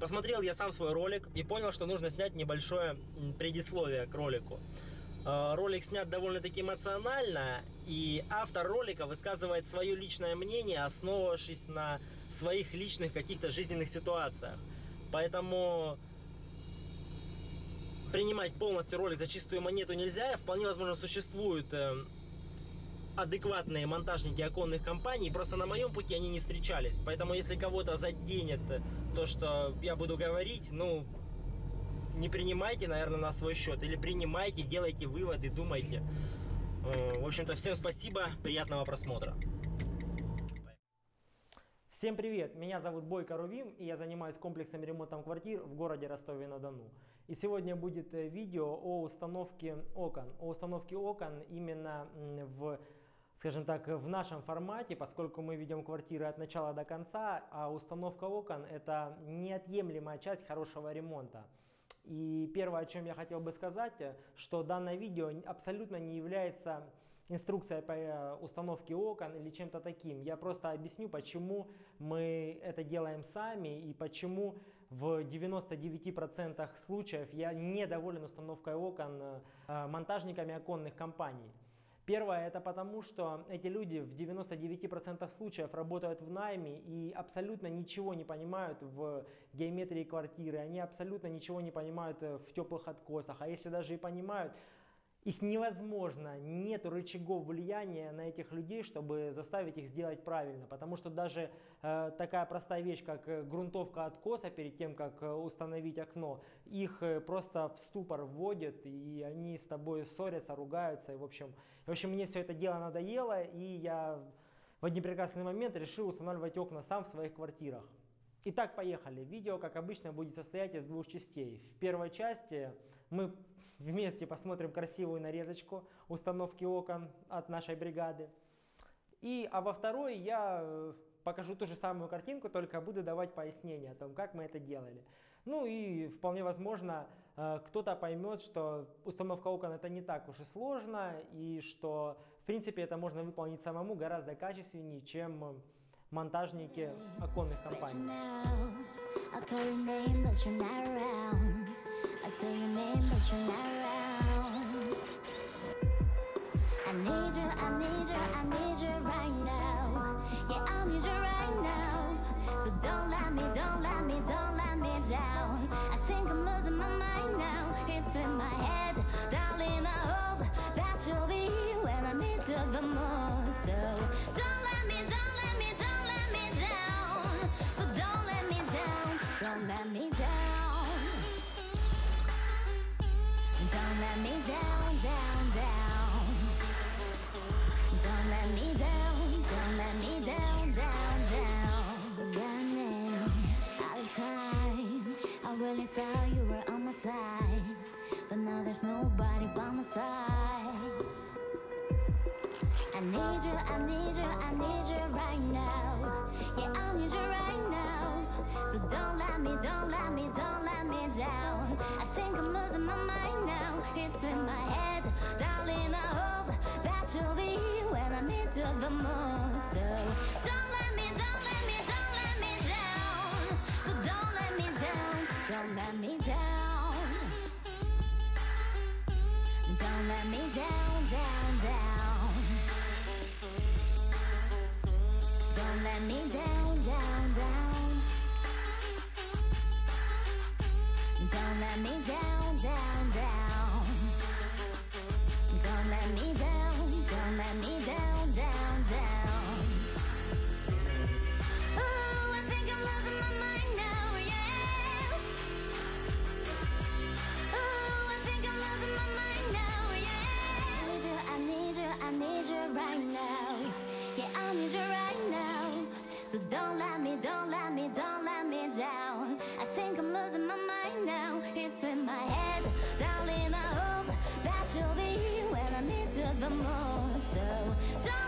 Посмотрел я сам свой ролик и понял, что нужно снять небольшое предисловие к ролику. Э, ролик снят довольно-таки эмоционально, и автор ролика высказывает свое личное мнение, основывавшись на своих личных каких-то жизненных ситуациях. Поэтому принимать полностью ролик за чистую монету нельзя. Вполне возможно, существуют э, адекватные монтажники оконных компаний, просто на моем пути они не встречались. Поэтому если кого-то заденет то, что я буду говорить, ну, не принимайте, наверное, на свой счет. Или принимайте, делайте выводы, думайте. Э, в общем-то, всем спасибо, приятного просмотра. Всем привет! Меня зовут Бойко Рувим и я занимаюсь комплексным ремонтом квартир в городе Ростове-на-Дону. И сегодня будет э, видео о установке окон. О установке окон именно в скажем так, в нашем формате, поскольку мы ведем квартиры от начала до конца, а установка окон это неотъемлемая часть хорошего ремонта. И первое, о чем я хотел бы сказать, что данное видео абсолютно не является инструкцией по э, установке окон или чем-то таким. Я просто объясню, почему мы это делаем сами и почему в 99% случаев я недоволен установкой окон э, монтажниками оконных компаний. Первое, это потому, что эти люди в 99% случаев работают в найме и абсолютно ничего не понимают в геометрии квартиры, они абсолютно ничего не понимают в теплых откосах, а если даже и понимают, их невозможно, нет рычагов влияния на этих людей, чтобы заставить их сделать правильно. Потому что даже э, такая простая вещь, как э, грунтовка откоса перед тем, как э, установить окно, их э, просто в ступор вводят, и они с тобой ссорятся, ругаются. И, в, общем, в общем, мне все это дело надоело, и я в один прекрасный момент решил устанавливать окна сам в своих квартирах. Итак, поехали. Видео, как обычно, будет состоять из двух частей. В первой части мы вместе посмотрим красивую нарезочку установки окон от нашей бригады. И, а во второй я э, покажу ту же самую картинку, только буду давать пояснение о том, как мы это делали. Ну и вполне возможно, э, кто-то поймет, что установка окон это не так уж и сложно, и что в принципе это можно выполнить самому гораздо качественнее, чем монтажники оконных компаний. I say your name, but you're not around. I need you, I need you, I need you right now. Yeah, I need you right now. So don't let me, don't let me, don't let me down. I think I'm losing my mind now. It's in my head, darling. I hope that you'll be here when I need you the most. So don't. really I need you, I need you, I need you right now. Yeah, I need you right now. So don't let me, don't let me, don't let me down. I think I'm losing my mind now. It's in my head, darling, I hope That you'll be here when I the most. So don't let me, don't let me, don't let me down. So don't let me down, don't let me down. Don't let me down, down, down Don't let me down, down, down. Don't let me down, down, down. Don't let me down, don't let me down, down, down. Oh, I think I'm losing my mind now, yeah. Oh, I think I'm losing my mind now, yeah. I need you, I need you, I need you right now. Yeah, I need you So don't let me, don't let me, don't let me down. I think I'm losing my mind now. It's in my head, darling, I hope That you'll be when I need you the most. So don't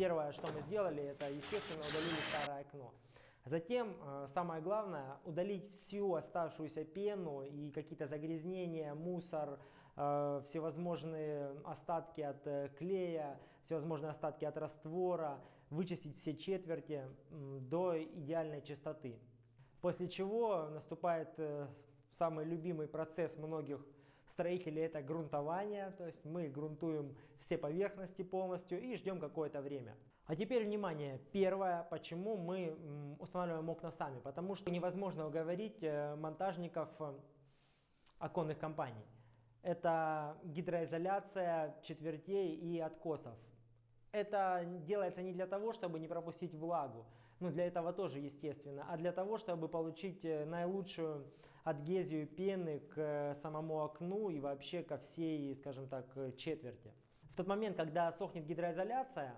первое, что мы сделали, это, естественно, удалили старое окно. Затем, э, самое главное, удалить всю оставшуюся пену и какие-то загрязнения, мусор, э, всевозможные остатки от э, клея, всевозможные остатки от раствора, вычистить все четверти до идеальной чистоты. После чего наступает самый любимый процесс многих строителей это грунтование, то есть мы грунтуем все поверхности полностью и ждем какое-то время. А теперь внимание, первое, почему мы устанавливаем окна сами, потому что невозможно уговорить э, монтажников э, оконных компаний. Это гидроизоляция четвертей и откосов. Это делается не для того, чтобы не пропустить влагу, ну для этого тоже естественно, а для того, чтобы получить э, наилучшую адгезию пены к самому окну и вообще ко всей, скажем так, четверти. В тот момент, когда сохнет гидроизоляция,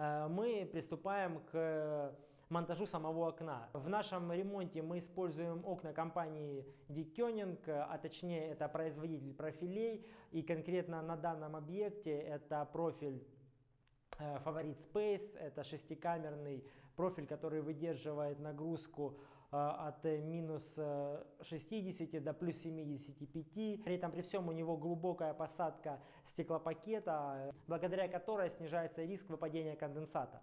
Э, мы приступаем к монтажу самого окна. В нашем ремонте мы используем окна компании Koenig, а точнее это производитель профилей. И конкретно на данном объекте это профиль Favorite э, Space, это шестикамерный профиль, который выдерживает нагрузку Э, от э, минус 60 э, до плюс 75. При этом при всем у него глубокая посадка стеклопакета, благодаря которой снижается риск выпадения конденсата.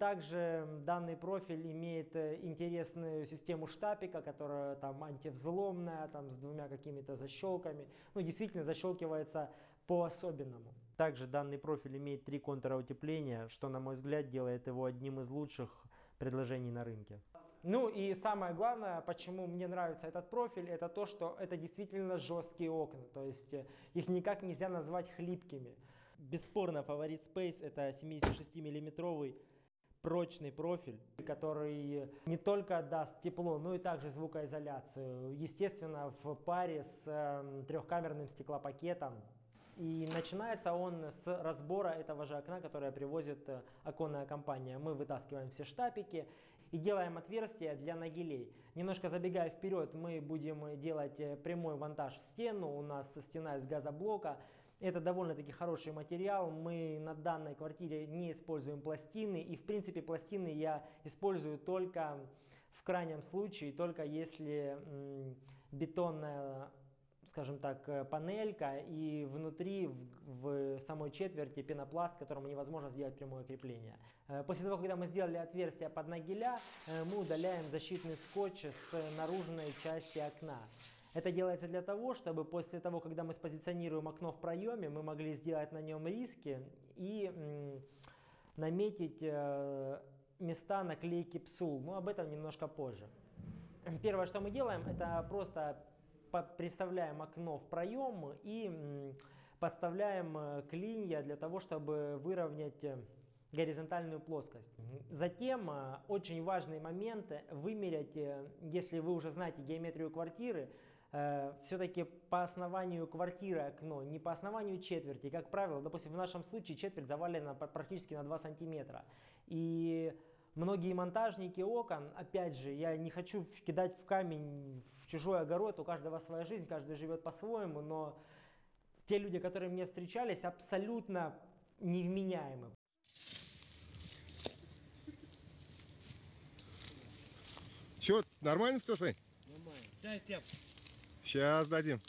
Также данный профиль имеет интересную систему штапика, которая там антивзломная, там с двумя какими-то защелками. Ну, действительно защелкивается по-особенному. Также данный профиль имеет три контура утепления, что, на мой взгляд, делает его одним из лучших предложений на рынке. Ну и самое главное, почему мне нравится этот профиль, это то, что это действительно жесткие окна. То есть э, их никак нельзя назвать хлипкими. Бесспорно, фаворит Space это 76 миллиметровый прочный профиль, который не только даст тепло, но и также звукоизоляцию. Естественно, в паре с э, трехкамерным стеклопакетом. И начинается он с разбора этого же окна, которое привозит э, оконная компания. Мы вытаскиваем все штапики и делаем отверстия для нагилей. Немножко забегая вперед, мы будем делать э, прямой монтаж в стену. У нас стена из газоблока. Это довольно-таки хороший материал. Мы на данной квартире не используем пластины. И в принципе пластины я использую только в крайнем случае, только если бетонная скажем так, э, панелька и внутри в, в самой четверти пенопласт, которому невозможно сделать прямое крепление. Э, после того, когда мы сделали отверстие под нагеля, э, мы удаляем защитный скотч с наружной части окна. Это делается для того, чтобы после того, когда мы спозиционируем окно в проеме, мы могли сделать на нем риски и наметить места наклейки псул. Но об этом немножко позже. Первое, что мы делаем, это просто представляем окно в проем и подставляем э, клинья для того, чтобы выровнять э, горизонтальную плоскость. Затем э, очень важный момент вымерять, если вы уже знаете геометрию квартиры, все-таки по основанию квартиры окно, не по основанию четверти. Как правило, допустим, в нашем случае четверть завалена практически на 2 сантиметра. И многие монтажники окон, опять же, я не хочу кидать в камень чужой огород, у каждого своя жизнь, каждый живет по-своему, но те люди, которые мне встречались, абсолютно невменяемы. Че, нормально все, Сань? Нормально. Дай тяп. Сейчас дадим.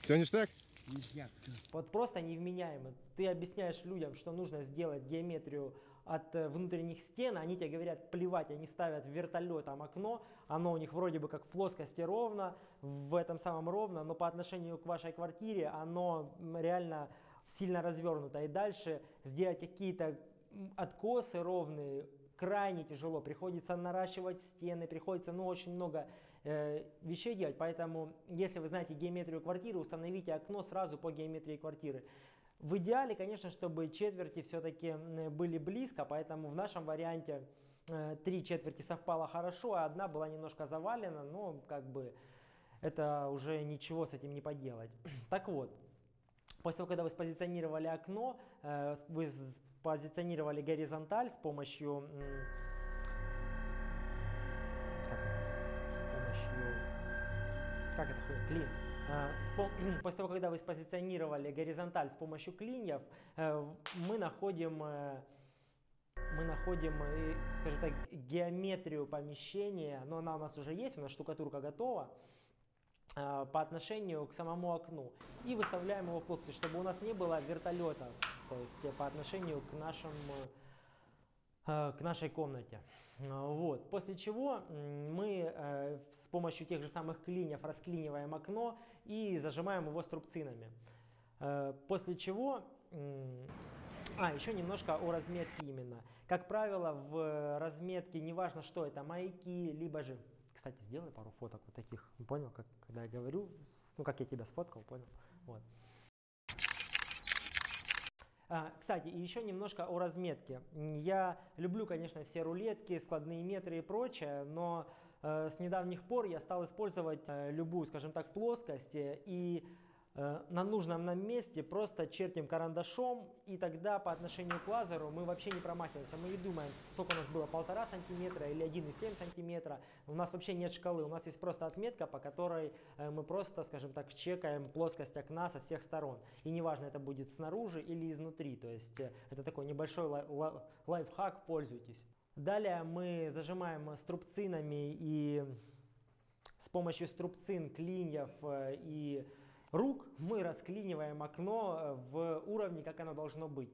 Все ништяк? Ништяк. Вот просто невменяемы. Ты объясняешь людям, что нужно сделать геометрию от э, внутренних стен, они тебе говорят плевать, они ставят вертолетом окно, оно у них вроде бы как в плоскости ровно, в этом самом ровно, но по отношению к вашей квартире оно реально сильно развернуто. И дальше сделать какие-то откосы ровные крайне тяжело. Приходится наращивать стены, приходится ну, очень много э, вещей делать. Поэтому, если вы знаете геометрию квартиры, установите окно сразу по геометрии квартиры. В идеале, конечно, чтобы четверти все-таки были близко, поэтому в нашем варианте три четверти совпало хорошо, а одна была немножко завалена, но как бы это уже ничего с этим не поделать. Так вот, после того, когда вы спозиционировали окно, э, вы позиционировали горизонталь с помощью... Как это? Это? Клин Э, После того, когда вы спозиционировали горизонталь с помощью клиньев, э, мы находим, э, мы находим, э, скажем так, геометрию помещения, но она у нас уже есть, у нас штукатурка готова э, по отношению к самому окну. И выставляем его в плоскость, чтобы у нас не было вертолета, то есть э, по отношению к нашему э, к нашей комнате. Э, Вот. После чего мы с помощью тех же самых клиньев расклиниваем окно и зажимаем его струбцинами. После чего... А, еще немножко о разметке именно. Как правило, в разметке, неважно что это, маяки, либо же... Кстати, сделай пару фоток вот таких. Понял, как, когда я говорю? Ну, как я тебя сфоткал, понял? Вот. А, кстати, еще немножко о разметке. Я люблю, конечно, все рулетки, складные метры и прочее, но э, с недавних пор я стал использовать э, любую, скажем так, плоскость э, и э, на нужном нам месте просто чертим карандашом, и тогда по отношению к лазеру мы вообще не промахиваемся. Мы не думаем, сколько у нас было, полтора сантиметра или 1,7 сантиметра. У нас вообще нет шкалы, у нас есть просто отметка, по которой э, мы просто, скажем так, чекаем плоскость окна со всех сторон. И неважно, это будет снаружи или изнутри. То есть э, это такой небольшой лай- ла- лайфхак, пользуйтесь. Далее мы зажимаем струбцинами и с помощью струбцин, клиньев э, и рук мы расклиниваем окно э, в уровне, как оно должно быть.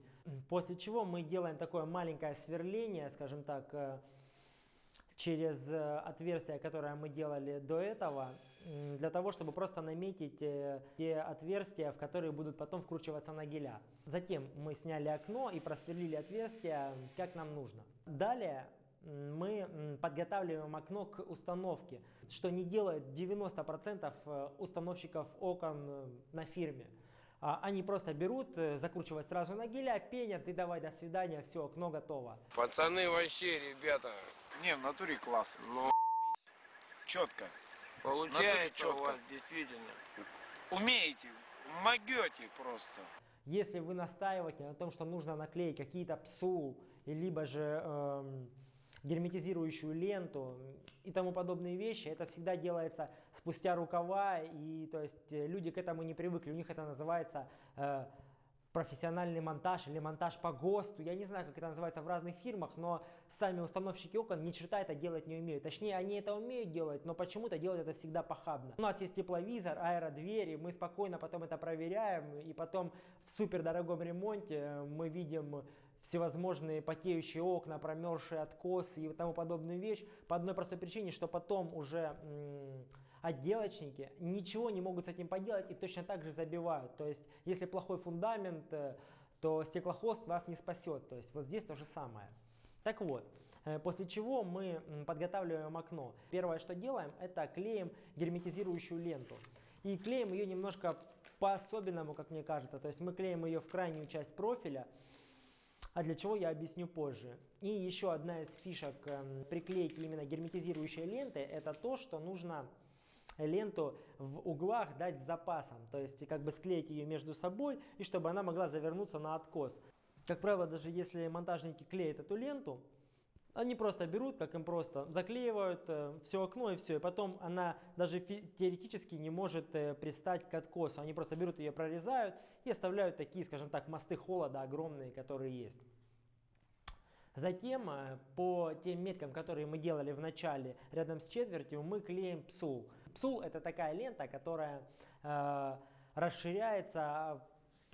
После чего мы делаем такое маленькое сверление, скажем так, э, через э, отверстие, которое мы делали до этого, для того, чтобы просто наметить те отверстия, в которые будут потом вкручиваться нагеля. Затем мы сняли окно и просверлили отверстие, как нам нужно. Далее мы подготавливаем окно к установке, что не делает 90% э, установщиков окон э, на фирме. А, Они просто берут, э, закручивают сразу на геля, пенят и давай до свидания, все, окно готово. Пацаны вообще, ребята, Не, в натуре класс. ну Четко. получается у чётко. вас действительно. Умеете, могете просто. Если вы настаиваете на том, что нужно наклеить какие-то псул, и либо же эм, герметизирующую ленту и тому подобные вещи, это всегда делается спустя рукава, и то есть э, люди к этому не привыкли, у них это называется э, профессиональный монтаж или монтаж по ГОСТу. Я не знаю, как это называется в разных фирмах, но сами установщики окон ни черта это делать не умеют. Точнее, они это умеют делать, но почему-то делают это всегда похабно. У нас есть тепловизор, аэродвери, мы спокойно потом это проверяем, и потом в супердорогом ремонте мы видим всевозможные потеющие окна, промерзшие откосы и тому подобную вещь по одной простой причине, что потом уже отделочники ничего не могут с этим поделать и точно так же забивают. То есть, если плохой фундамент, э, то стеклохост вас не спасет. То есть, вот здесь то же самое. Так вот, э, после чего мы подготавливаем окно. Первое, что делаем, это клеим герметизирующую ленту. И клеим ее немножко по-особенному, как мне кажется. То есть мы клеим ее в крайнюю часть профиля, а для чего я объясню позже. И еще одна из фишек эм, приклейки именно герметизирующей ленты, это то, что нужно ленту в углах дать с запасом, то есть как бы склеить ее между собой, и чтобы она могла завернуться на откос. Как правило, даже если монтажники клеят эту ленту, они просто берут, как им просто, заклеивают все окно и все, и потом она даже теоретически не может э, пристать к откосу. Они просто берут ее, прорезают и оставляют такие, скажем так, мосты холода огромные, которые есть. Затем э, по тем меткам, которые мы делали в начале рядом с четвертью, мы клеим псул. Псул это такая лента, которая э, расширяется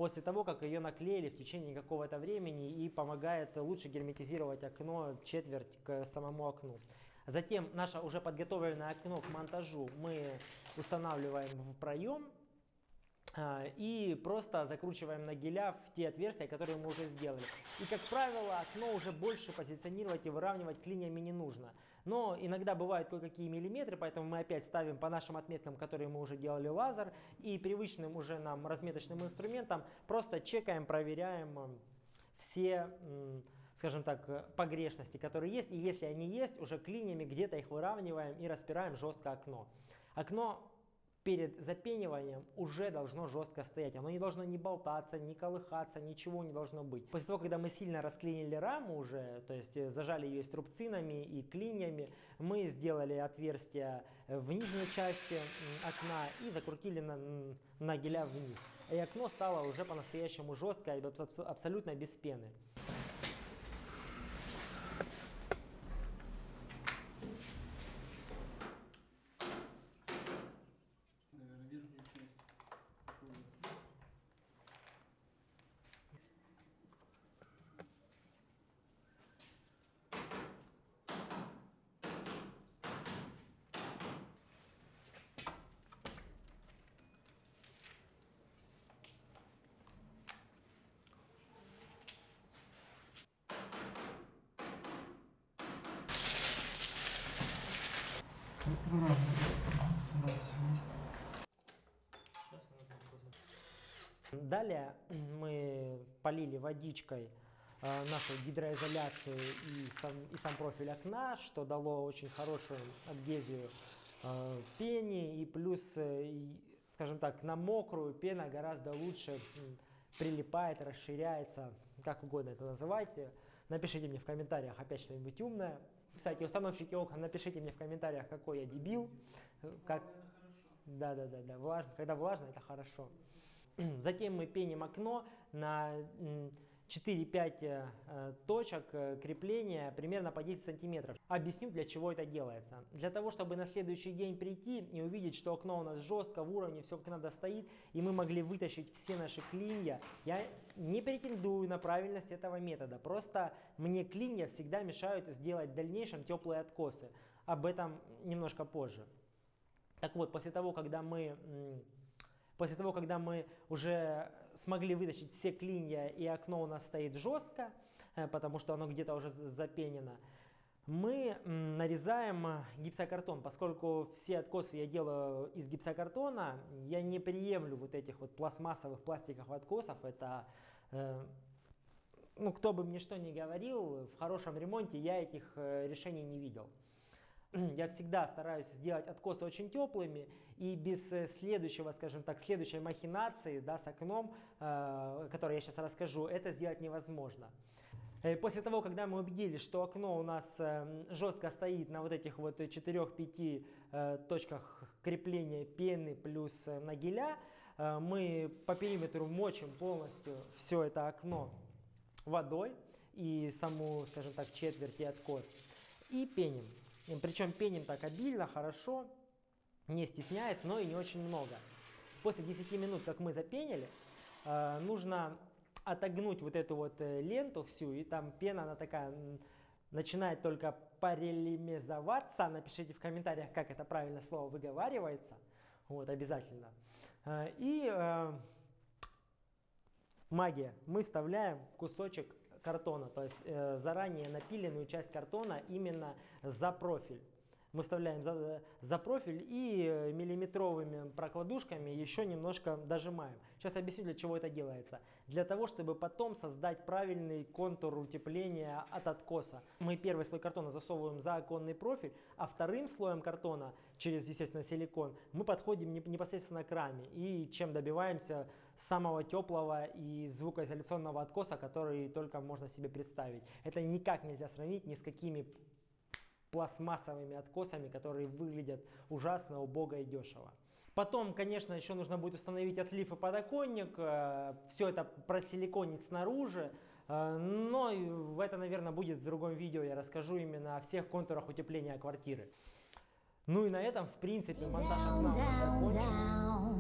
после того, как ее наклеили в течение какого-то времени и помогает лучше герметизировать окно четверть к самому окну. Затем наше уже подготовленное окно к монтажу мы устанавливаем в проем а, и просто закручиваем на геля в те отверстия, которые мы уже сделали. И, как правило, окно уже больше позиционировать и выравнивать клиньями не нужно. Но иногда бывают кое-какие миллиметры, поэтому мы опять ставим по нашим отметкам, которые мы уже делали лазер, и привычным уже нам разметочным инструментом просто чекаем, проверяем м, все, скажем так, э, погрешности, которые есть. И если они есть, уже клиньями где-то их выравниваем и распираем жестко окно. Окно перед запениванием уже должно жестко стоять. Оно не должно ни болтаться, ни колыхаться, ничего не должно быть. После того, когда мы сильно расклинили раму уже, то есть э, зажали ее струбцинами и клиньями, мы сделали отверстие в нижней части окна и закрутили на, м, на геля вниз. И окно стало уже по-настоящему жесткое абсолютно без пены. наверное, верхнюю часть. Вот. Далее мы полили водичкой э, нашу гидроизоляцию и сам, и сам профиль окна, что дало очень хорошую адгезию э, пене и плюс, э, скажем так, на мокрую пена гораздо лучше прилипает, расширяется, как угодно это называйте. Напишите мне в комментариях опять что-нибудь умное. Кстати, установщики окон, напишите мне в комментариях, какой я дебил. Как... Да, да, да, да. Влажно. Когда влажно, это хорошо. Затем мы пеним окно на 4-5 э, точек э, крепления примерно по 10 сантиметров. Объясню, для чего это делается. Для того, чтобы на следующий день прийти и увидеть, что окно у нас жестко, в уровне, все как надо стоит, и мы могли вытащить все наши клинья. Я не претендую на правильность этого метода, просто мне клинья всегда мешают сделать в дальнейшем теплые откосы. Об этом немножко позже. Так вот, после того, когда мы После того, когда мы уже смогли вытащить все клинья и окно у нас стоит жестко, э, потому что оно где-то уже запенено, мы нарезаем гипсокартон. Поскольку все откосы я делаю из гипсокартона, я не приемлю вот этих вот пластмассовых пластиковых откосов. Это, э, ну, кто бы мне что ни говорил, в хорошем ремонте я этих э, решений не видел я всегда стараюсь сделать откосы очень теплыми и без э, следующего, скажем так, следующей махинации да, с окном, э, о которой я сейчас расскажу, это сделать невозможно. Э, После того, когда мы убедились, что окно у нас э, жестко стоит на вот этих вот 4-5 э, точках крепления пены плюс на геля, э, мы по периметру мочим полностью все это окно водой и саму, скажем так, четверть и откос и пеним. Причем пеним так обильно, хорошо, не стесняясь, но и не очень много. После 10 минут, как мы запенили, э, нужно отогнуть вот эту вот э, ленту всю, и там пена, она такая начинает только парелимизоваться. Напишите в комментариях, как это правильно слово выговаривается. Вот, обязательно. Э, И магия. Мы вставляем кусочек картона, то есть э, заранее напиленную часть картона именно за профиль. Мы вставляем за, за профиль и э, миллиметровыми прокладушками еще немножко дожимаем. Сейчас объясню, для чего это делается. Для того, чтобы потом создать правильный контур утепления от откоса. Мы первый слой картона засовываем за оконный профиль, а вторым слоем картона, через, естественно, силикон, мы подходим не- непосредственно к раме. И чем добиваемся самого теплого и звукоизоляционного откоса, который только можно себе представить. Это никак нельзя сравнить ни с какими пластмассовыми откосами, которые выглядят ужасно, убого и дешево. Потом, конечно, еще нужно будет установить отлив и подоконник, все это просиликонить снаружи, э, но это, наверное, будет в другом видео, я расскажу именно о всех контурах утепления квартиры. Ну и на этом, в принципе, монтаж окна закончен.